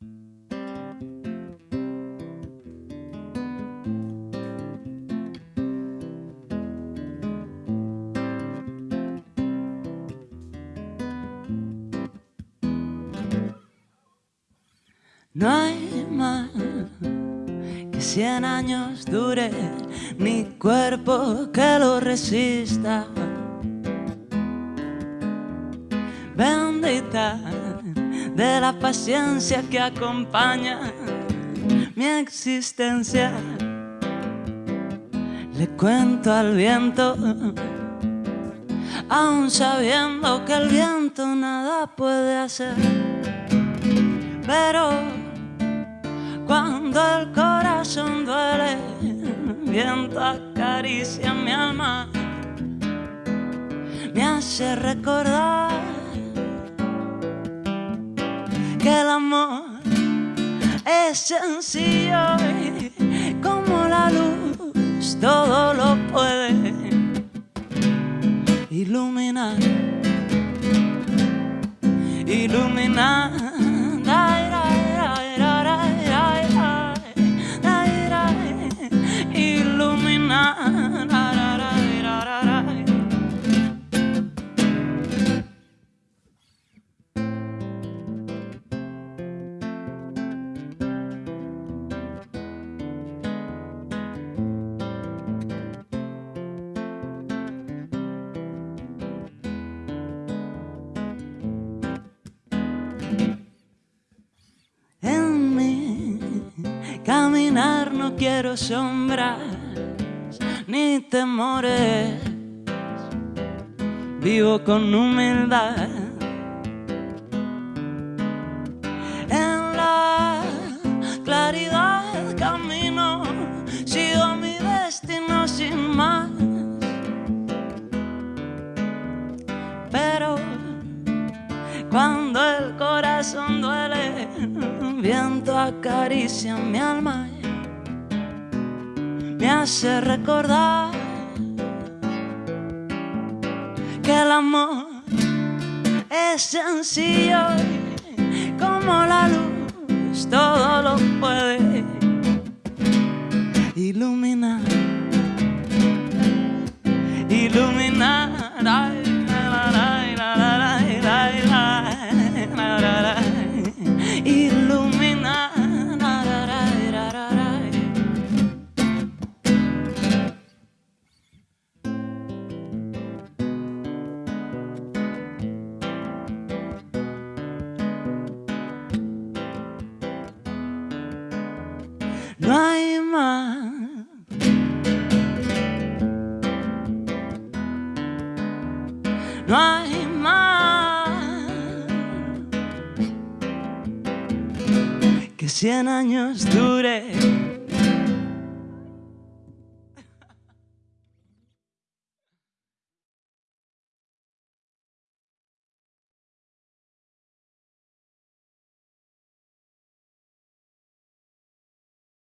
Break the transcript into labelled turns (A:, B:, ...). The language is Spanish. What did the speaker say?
A: No hay mal que cien años dure, ni cuerpo que lo resista. Bendita de la paciencia que acompaña mi existencia. Le cuento al viento, aún sabiendo que el viento nada puede hacer. Pero cuando el corazón duele, el viento acaricia mi alma, me hace recordar que el amor es sencillo como la luz todo lo puede iluminar, iluminar. No quiero sombras ni temores. Vivo con humildad. En la claridad camino, sigo mi destino sin más. Pero cuando el corazón duele, el viento acaricia mi alma hace recordar que el amor es sencillo como la luz todo lo puede No hay más. No hay más que cien años dure